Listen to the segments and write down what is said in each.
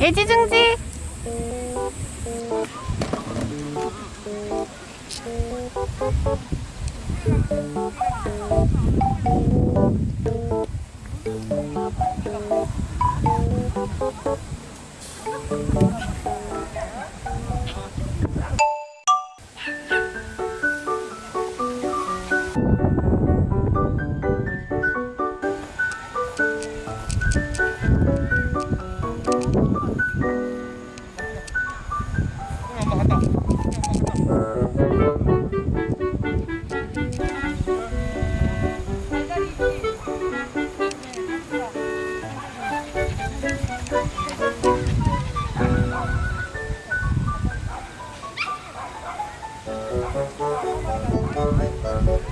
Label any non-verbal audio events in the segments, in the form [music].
애지중지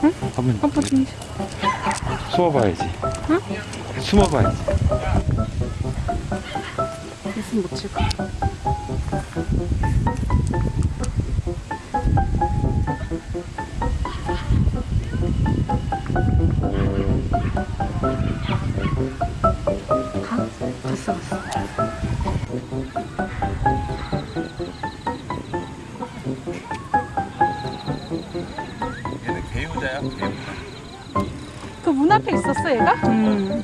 한번 아빠 좀 숨어봐야지. 숨어봐야지. 있으면 못 찍어 가? 개유자. 그문 앞에 있었어 얘가? 음.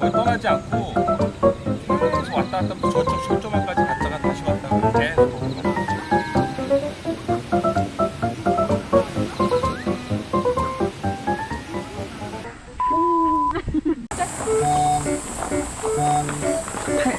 떠나지 않고 계속 왔다 갔다 하면서 저쪽 철조망까지 갔다가 다시 왔다가 계속 [laughs]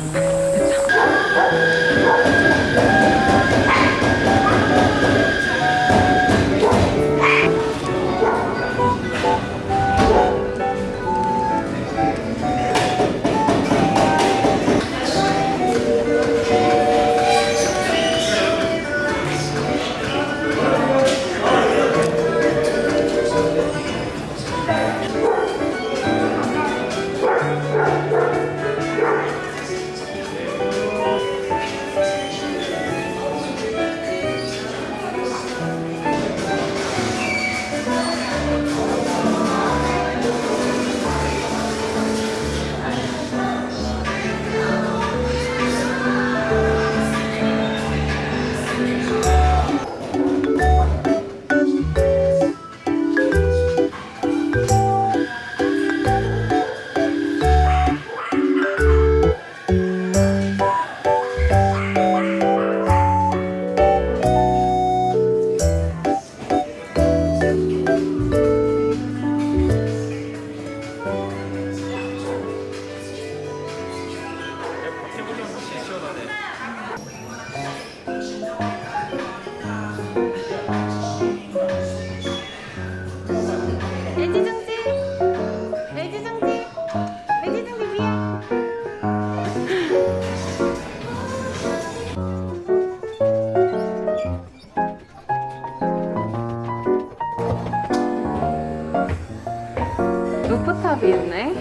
루프탑이 있네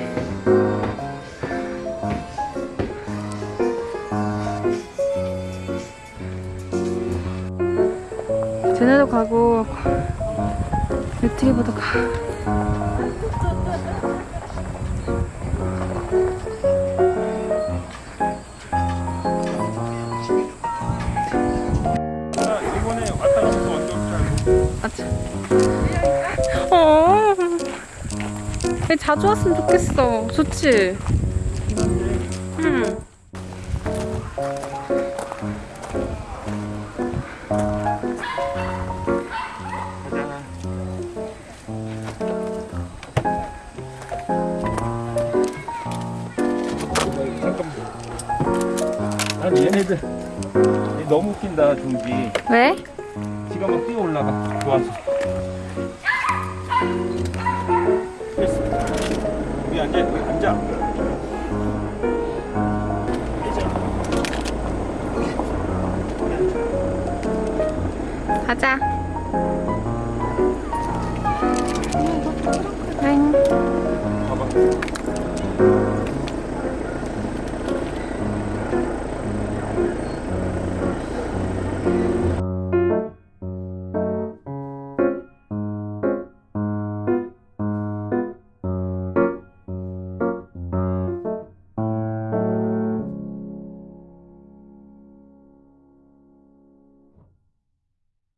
쟤네도 가고 리트리버도 가 이번에 왔다 가면서 완전 잘 아차. 자주 왔으면 좋겠어. 좋지? 응. 난 얘네들 얘 너무 웃긴다 중기 왜? 지가 막 뛰어 올라가 좋아서 이제 그 감자 가자.